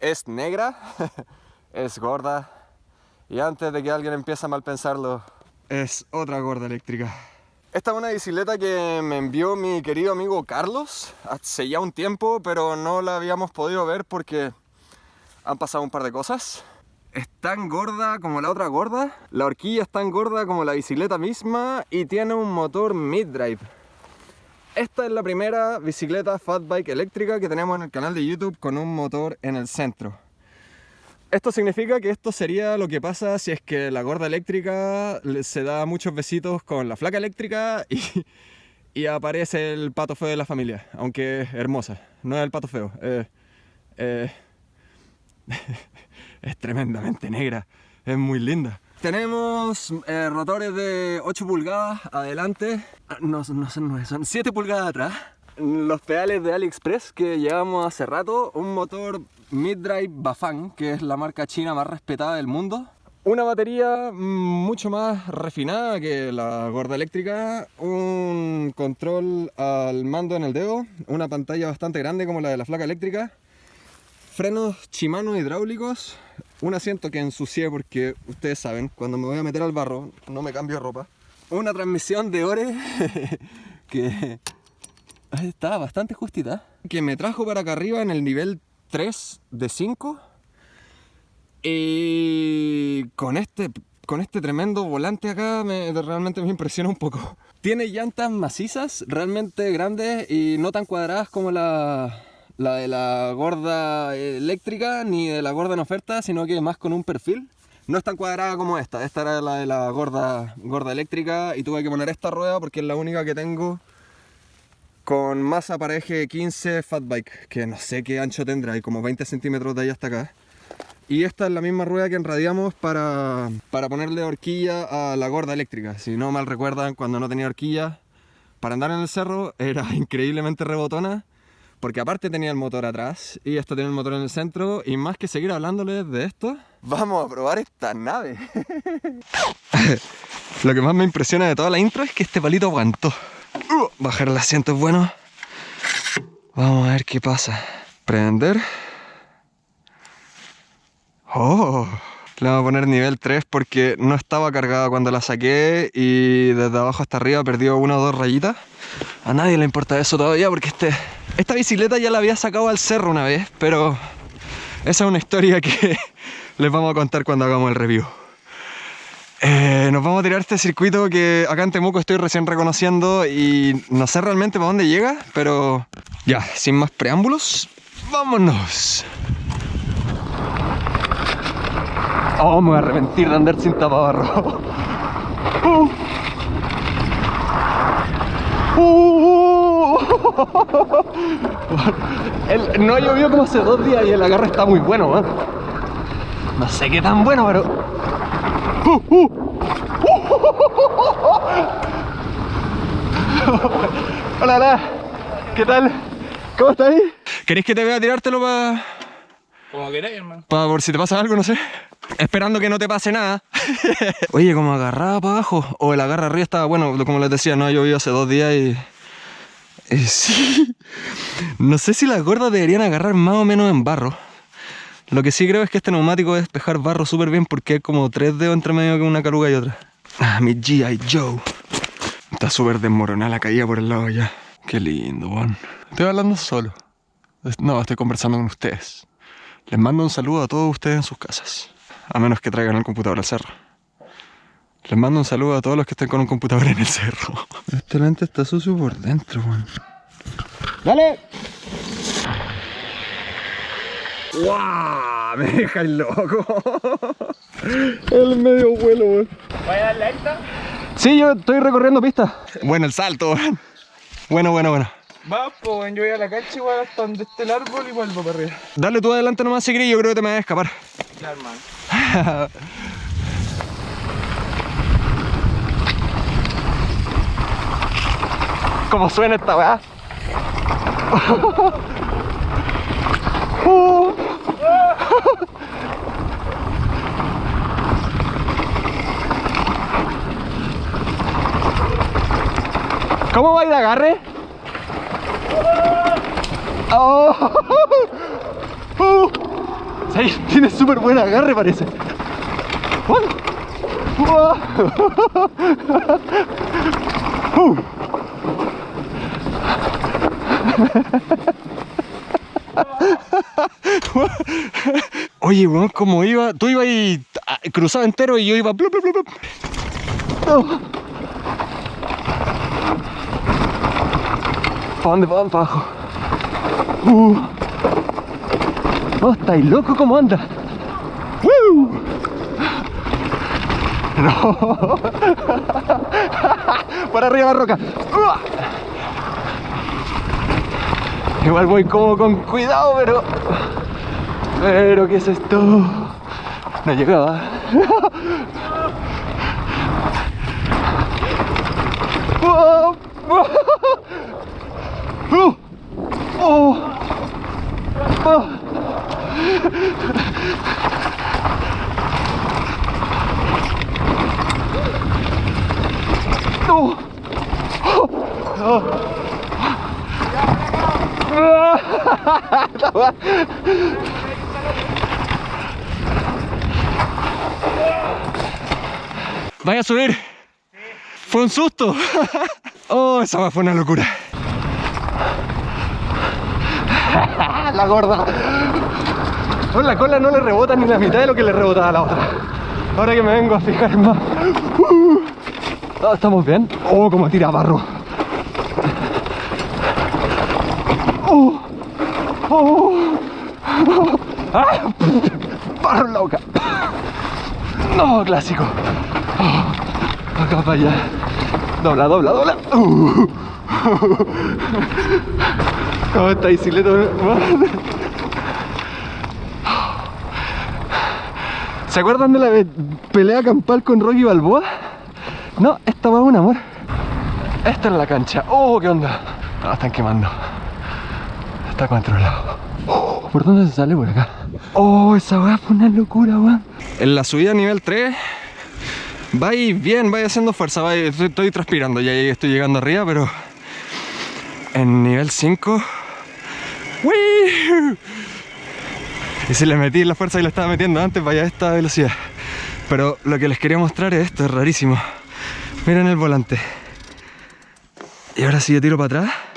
es negra, es gorda y antes de que alguien empiece a mal pensarlo, es otra gorda eléctrica. Esta es una bicicleta que me envió mi querido amigo Carlos hace ya un tiempo, pero no la habíamos podido ver porque han pasado un par de cosas. Es tan gorda como la otra gorda, la horquilla es tan gorda como la bicicleta misma y tiene un motor mid-drive. Esta es la primera bicicleta fat bike eléctrica que tenemos en el canal de YouTube con un motor en el centro. Esto significa que esto sería lo que pasa si es que la gorda eléctrica se da muchos besitos con la flaca eléctrica y, aparece el pato feo de la familia, aunque es hermosa, no es el pato feo. Es tremendamente negra, es muy linda. Tenemos eh, rotores de 8 pulgadas adelante, ah, no, no son 9, son 7 pulgadas atrás. Los pedales de AliExpress que llevamos hace rato, un motor mid-drive Bafang, que es la marca china más respetada del mundo. Una batería mucho más refinada que la gorda eléctrica, un control al mando en el dedo, una pantalla bastante grande como la de la flaca eléctrica, frenos Shimano hidráulicos, un asiento que ensucié porque ustedes saben, cuando me voy a meter al barro no me cambio de ropa, una transmisión de Ore que está bastante justita, que me trajo para acá arriba en el nivel 3 de 5 y con este, con este tremendo volante acá me, realmente me impresiona un poco. Tiene llantas macizas, realmente grandes y no tan cuadradas como la, la de la gorda eléctrica ni de la gorda en oferta, sino que más con un perfil. No es tan cuadrada como esta, esta era la de la gorda, gorda eléctrica y tuve que poner esta rueda porque es la única que tengo con masa para eje 15 fat bike, que no sé qué ancho tendrá, hay como 20 centímetros de ahí hasta acá. Y esta es la misma rueda que enradiamos para, para ponerle horquilla a la gorda eléctrica. Si no mal recuerdan, cuando no tenía horquilla, para andar en el cerro era increíblemente rebotona porque aparte tenía el motor atrás y esto tiene el motor en el centro y más que seguir hablándoles de esto, vamos a probar esta nave. Lo que más me impresiona de toda la intro es que este palito aguantó. Uh, bajar el asiento es bueno. Vamos a ver qué pasa. Prender. Oh, le vamos a poner nivel 3 porque no estaba cargada cuando la saqué y desde abajo hasta arriba perdió una o dos rayitas. A nadie le importa eso todavía porque este, esta bicicleta ya la había sacado al cerro una vez, pero esa es una historia que les vamos a contar cuando hagamos el review. Eh, nos vamos a tirar este circuito que acá en Temuco estoy recién reconociendo y no sé realmente para dónde llega, pero ya, sin más preámbulos, ¡vámonos! Oh, me voy a arrepentir de andar sin tapabarro. Uh. Uh. El, no llovió como hace dos días y el agarre está muy bueno, No sé qué tan bueno, pero... Uh, hola, hola. ¿Qué tal? ¿Cómo estás? ¿Querés que te vea tirártelo para...? Como queráis, hermano. Para por si te pasa algo, no sé. Esperando que no te pase nada. Oye, como agarraba para abajo. O el agarra arriba estaba, bueno, como les decía, no llovido hace dos días y... sí. No sé si las gordas deberían agarrar más o menos en barro. Lo que sí creo es que este neumático es despejar barro súper bien porque hay como tres dedos entre medio que una caruga y otra. Ah, mi G.I. Joe. Está súper desmoronada la caída por el lado ya. Qué lindo, Juan. Estoy hablando solo. No, estoy conversando con ustedes. Les mando un saludo a todos ustedes en sus casas. A menos que traigan el computador al cerro. Les mando un saludo a todos los que estén con un computador en el cerro. Este lente está sucio por dentro, Juan. ¡Dale! ¡Guau! Me deja el loco. el medio vuelo, weón. ¿Vaya a darle alta? Sí, yo estoy recorriendo pista. Bueno, el salto, weón. Bueno, bueno, bueno. Va, pues yo voy a la cancha igual hasta donde esté el árbol y vuelvo para arriba. Dale tú adelante nomás si querés, yo creo que te me vas a escapar. Ya, hermano. ¿Cómo suena esta weá? ¿Cómo va de agarre? Oh. Ahí tiene súper buen agarre parece. Uh. Oye, weón, como iba, tú ibas y ah, cruzaba entero y yo iba. blup, blup, blup, blup. Oh. ¿Para dónde van? Abajo. Uh. Oh, estáis loco, ¿cómo anda? ¡Woo! No. Por arriba la roca. Igual voy como con cuidado, pero... Pero, ¿qué es esto? No llegaba. Oh, oh, oh, oh, oh. No. Oh. Vaya a subir. Fue un susto. Oh, esa fue una locura. La gorda. Con la cola no le rebota ni la mitad de lo que le rebotaba a la otra. Ahora que me vengo a fijar más. Uh. ¿Estamos bien? Oh, como tira barro. Oh. Oh. Ah. La boca. No, clásico. Oh. Acá para allá. Dobla, dobla, dobla. Uh. Oh, esta bicicleta. ¿Se acuerdan de la pelea campal con Rocky Balboa? No, esta va un amor. Esta es la cancha. Oh, ¿qué onda? Ah, están quemando. Está controlado. ¿Por dónde se sale? Por acá. Oh, esa weá fue una locura, weón. En la subida nivel 3, vais bien, vais haciendo fuerza. estoy, transpirando, ya estoy llegando arriba, pero en nivel 5. ¡Wii! Y si le metí la fuerza que le estaba metiendo antes, vaya a esta velocidad. Pero lo que les quería mostrar es esto, es rarísimo. Miren el volante. Y ahora si yo tiro para atrás.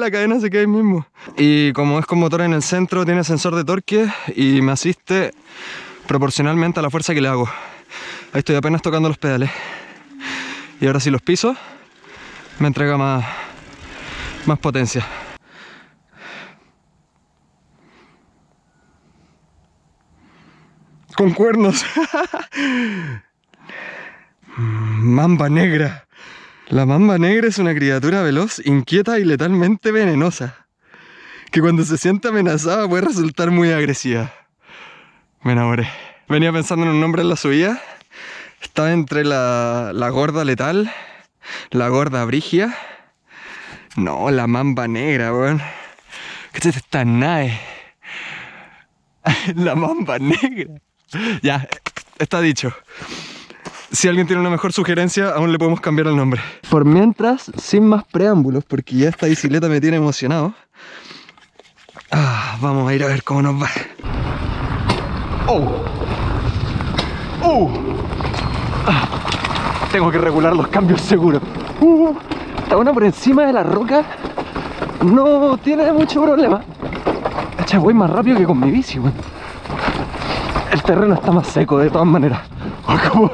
La cadena se queda ahí mismo. Y como es con motor en el centro, tiene sensor de torque y me asiste proporcionalmente a la fuerza que le hago. Ahí estoy apenas tocando los pedales. Y ahora si los piso, me entrega más, más potencia. Con cuernos. Mamba negra. La mamba negra es una criatura veloz, inquieta y letalmente venenosa. Que cuando se siente amenazada puede resultar muy agresiva. Me enamoré. Venía pensando en un nombre en la subida. Estaba entre la, la gorda letal, la gorda brigia. No, la mamba negra, weón. ¿Qué es esta nave? La mamba negra. Ya, está dicho. Si alguien tiene una mejor sugerencia, aún le podemos cambiar el nombre. Por mientras, sin más preámbulos, porque ya esta bicicleta me tiene emocionado. Ah, vamos a ir a ver cómo nos va. ¡Oh! ¡Oh! Ah, tengo que regular los cambios seguros. Uh, está una por encima de la roca. No tiene mucho problema. Echa, voy más rápido que con mi bici, weón. El terreno está más seco de todas maneras. Oh,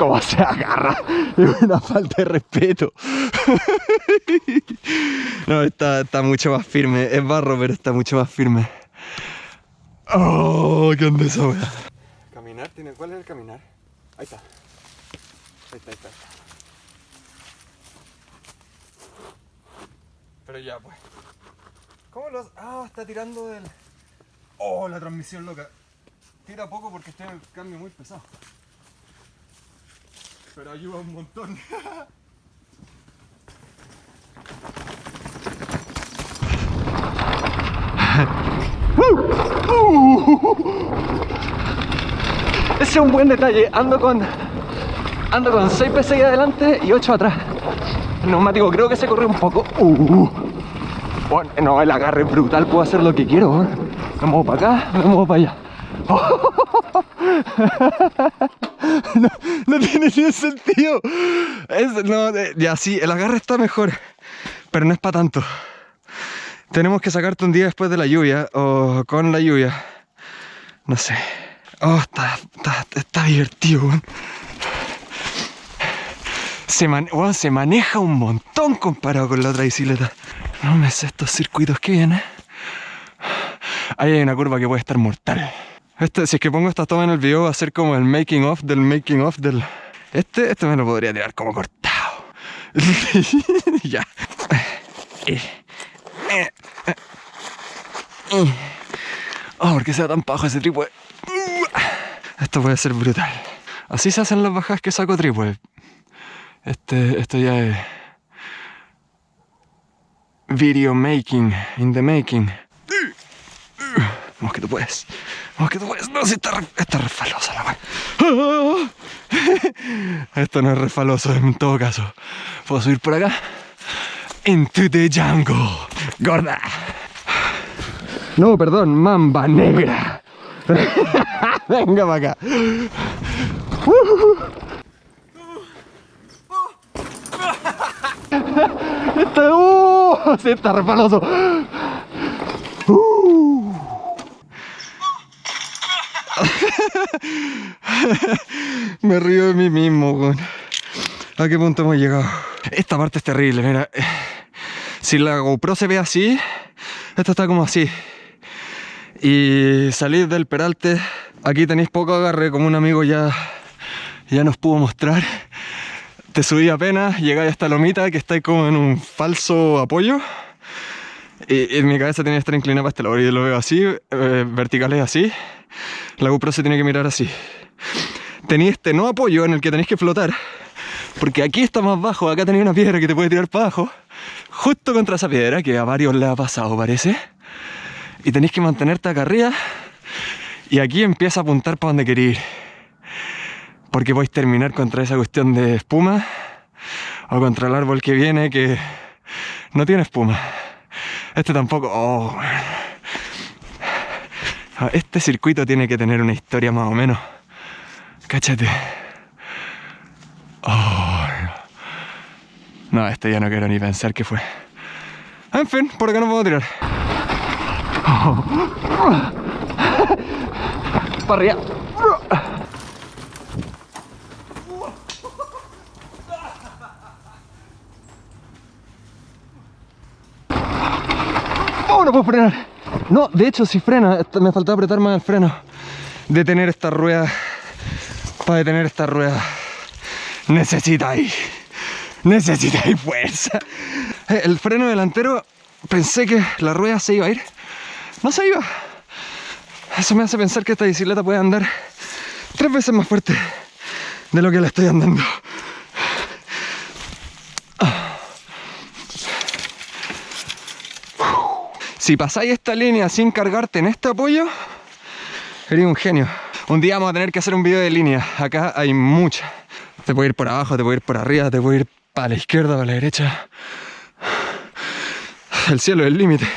¿Cómo, se agarra? Es una falta de respeto. No, está, está mucho más firme. Es barro, pero está mucho más firme. Oh, qué onda esa wea. Caminar, tiene. ¿Cuál es el caminar? Ahí está. Ahí está, ahí está. Pero ya, pues. ¿Cómo lo hace? Ah, está tirando del. Oh, la transmisión loca. Tira poco porque está en el cambio muy pesado. Pero ayuda un montón. Ese es un buen detalle. Ando con. Ando con 6 PSI adelante y 8 atrás. El neumático creo que se corre un poco. Uh. Bueno, no, el agarre es brutal, puedo hacer lo que quiero. weón. Me muevo para acá, me muevo para allá. No, no tiene ni sentido. Es, no, eh, ya sí, el agarre está mejor, pero no es para tanto. Tenemos que sacarte un día después de la lluvia o con la lluvia. No sé. Oh, está, está, está divertido. Se, man- weón, se maneja un montón comparado con la otra bicicleta. No me sé estos circuitos que vienen. Ahí hay una curva que puede estar mortal. Este, si es que pongo esta toma en el video va a ser como el making of del making of del... Este, este me lo podría tirar como cortado. ya. Eh, eh, eh. Oh, ¿por qué se da tan pajo ese trípode? Esto puede ser brutal. Así se hacen las bajadas que saco trípode. Este, esto ya es... Video making, in the making. Vamos que tú puedes. Vamos que tú puedes. No, si está, re- está refalosa la wea. Esto no es refaloso en todo caso. ¿Puedo subir por acá? Into the jungle. Gorda. No, perdón, mamba negra. Venga para acá. Está, uh, está refaloso. Me río de mí mismo. ¿A qué punto hemos llegado? Esta parte es terrible, mira. Si la GoPro se ve así, esto está como así. Y salir del peralte, aquí tenéis poco agarre, como un amigo ya, ya nos pudo mostrar. Te subí apenas, llegáis a esta lomita que está como en un falso apoyo. Y, y mi cabeza tiene que estar inclinada para este lado. Yo lo veo así, eh, verticales así. La GoPro se tiene que mirar así. Tenéis este no apoyo en el que tenéis que flotar. Porque aquí está más bajo, acá tenéis una piedra que te puede tirar para abajo. Justo contra esa piedra, que a varios les ha pasado, parece. Y tenéis que mantenerte acá arriba. Y aquí empieza a apuntar para donde queréis ir. Porque podéis terminar contra esa cuestión de espuma. O contra el árbol que viene que no tiene espuma. Este tampoco. Oh, Este circuito tiene que tener una historia más o menos. Cáchate. Oh, no. no, este ya no quiero ni pensar qué fue. En fin, por acá no puedo tirar. Para arriba. ¡Oh, no puedo frenar! No, de hecho, si frena, me faltaba apretar más el freno. Detener esta rueda. Para detener esta rueda. Necesitáis. Necesitáis fuerza. Eh, El freno delantero, pensé que la rueda se iba a ir. No se iba. Eso me hace pensar que esta bicicleta puede andar tres veces más fuerte de lo que la estoy andando. Si pasáis esta línea sin cargarte en este apoyo, eres un genio. Un día vamos a tener que hacer un video de línea. Acá hay mucha. Te puede ir por abajo, te puede ir por arriba, te puede ir para la izquierda, para la derecha. El cielo es el límite.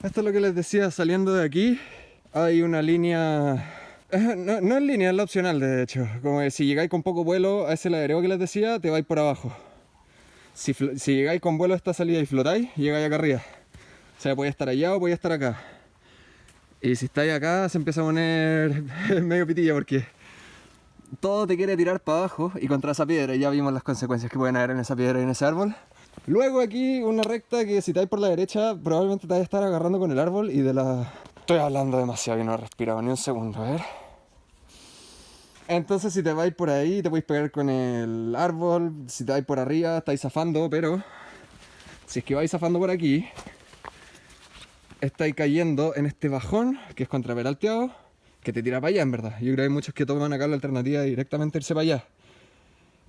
Esto es lo que les decía, saliendo de aquí hay una línea... eh, No, no es línea, es la opcional de hecho. Como que si llegáis con poco vuelo a ese ladrero que les decía, te vais por abajo. Si, si llegáis con vuelo a esta salida y flotáis, llegáis acá arriba. O sea, podía estar allá o podía estar acá. Y si estáis acá, se empieza a poner medio pitilla porque todo te quiere tirar para abajo y contra esa piedra. Ya vimos las consecuencias que pueden haber en esa piedra y en ese árbol. Luego aquí una recta que si estáis por la derecha, probablemente te vais a estar agarrando con el árbol y de la... Estoy hablando demasiado y no he respirado ni un segundo, a ver. Entonces si te vais por ahí te podéis pegar con el árbol, si te vais por arriba estáis zafando, pero si es que vais zafando por aquí, estáis cayendo en este bajón que es contraperalteado, que te tira para allá en verdad. Yo creo que hay muchos que toman acá la alternativa de directamente irse para allá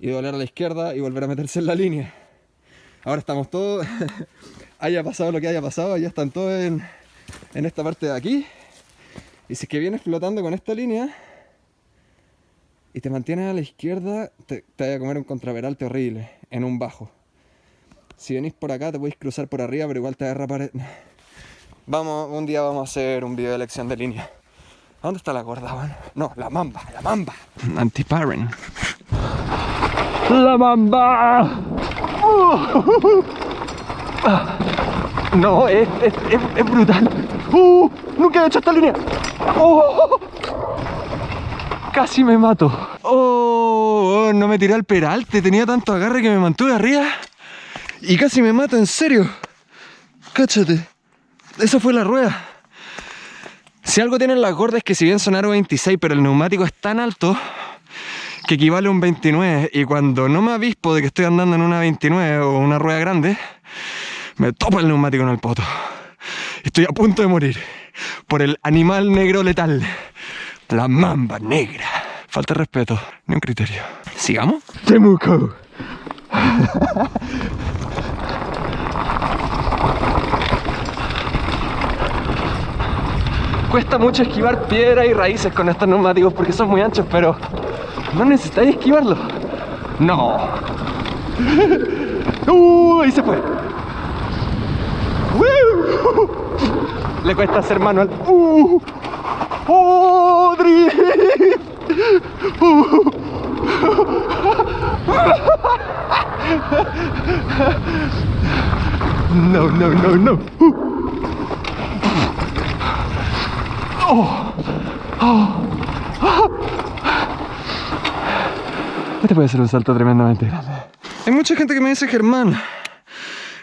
y doblar a la izquierda y volver a meterse en la línea. Ahora estamos todos, haya pasado lo que haya pasado, ya están todos en, en esta parte de aquí. Y si es que vienes flotando con esta línea y te mantienes a la izquierda, te, te vas a comer un contraperalte horrible en un bajo. Si venís por acá, te podéis cruzar por arriba, pero igual te va a. Vamos, un día vamos a hacer un video de elección de línea. ¿Dónde está la gorda, weón? No, la mamba, la mamba. Anti-parent. ¡La mamba! No, es, es, es, es brutal. ¡Uh! Nunca he hecho esta línea. ¡Oh! Casi me mato. ¡Oh! No me tiré al peralte. Tenía tanto agarre que me mantuve arriba. Y casi me mato, en serio. Cáchate. Esa fue la rueda. Si algo tienen las gordas es que si bien son aro 26, pero el neumático es tan alto que equivale a un 29. Y cuando no me avispo de que estoy andando en una 29 o una rueda grande, me topa el neumático en el poto. Estoy a punto de morir por el animal negro letal. La mamba negra. Falta respeto, ni un criterio. ¿Sigamos? Temuco. Cuesta mucho esquivar piedra y raíces con estos neumáticos porque son muy anchos, pero no necesitáis esquivarlo. No. Uh, ahí se fue. Le cuesta hacer manual. Uh. Uh. No, no, no, no. Uh. Este puede ser un salto tremendamente grande. Hay mucha gente que me dice, Germán,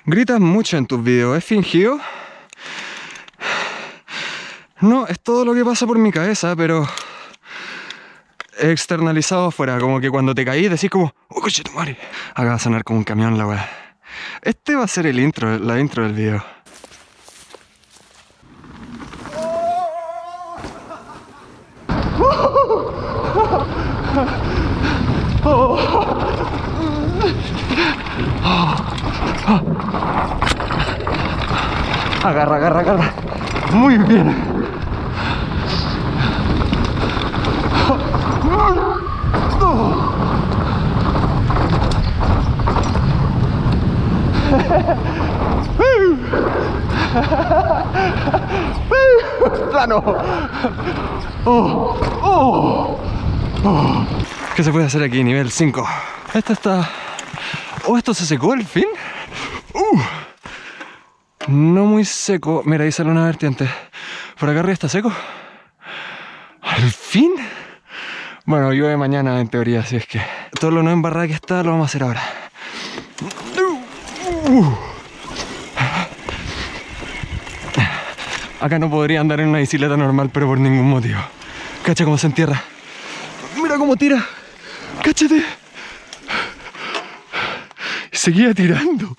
gritas mucho en tus videos, ¿es fingido? No, es todo lo que pasa por mi cabeza, pero externalizado afuera, como que cuando te caí decís como, oh coche tu madre. Acaba de sonar como un camión la weá. Este va a ser el intro, la intro del video. Agarra, agarra, agarra. Muy bien. Plano. Oh, oh, ¿Qué se puede hacer aquí? Nivel 5. Esta está... Oh, esto se secó al fin. Uh. No muy seco. Mira, ahí sale una vertiente. Por acá arriba está seco. Al fin. Bueno, llueve mañana en teoría, así es que todo lo no embarrado que está lo vamos a hacer ahora. Acá no podría andar en una bicicleta normal, pero por ningún motivo. Cacha cómo se entierra. Mira cómo tira. Cáchate. Seguía tirando.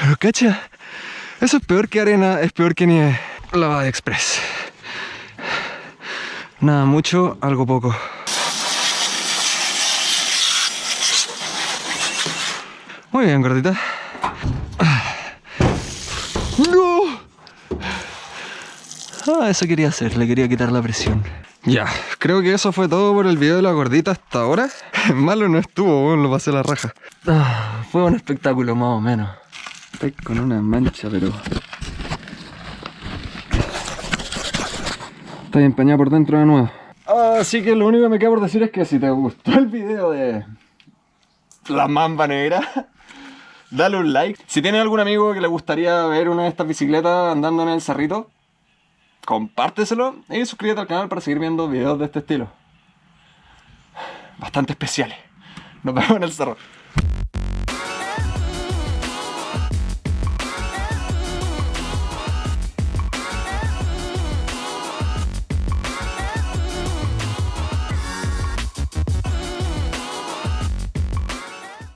Pero cacha. Eso es peor que arena, es peor que nieve. Lava de express. Nada mucho, algo poco. Muy bien, gordita. ¡No! Ah, eso quería hacer, le quería quitar la presión. Ya, creo que eso fue todo por el video de la gordita hasta ahora. Malo no estuvo, bueno, lo pasé la raja. Ah, fue un espectáculo más o menos. Estoy con una mancha, pero... Está empañada por dentro de nuevo. Así que lo único que me queda por decir es que si te gustó el video de... La mamba negra dale un like. Si tienes algún amigo que le gustaría ver una de estas bicicletas andando en el cerrito, compárteselo y suscríbete al canal para seguir viendo videos de este estilo. Bastante especiales. Nos vemos en el cerro.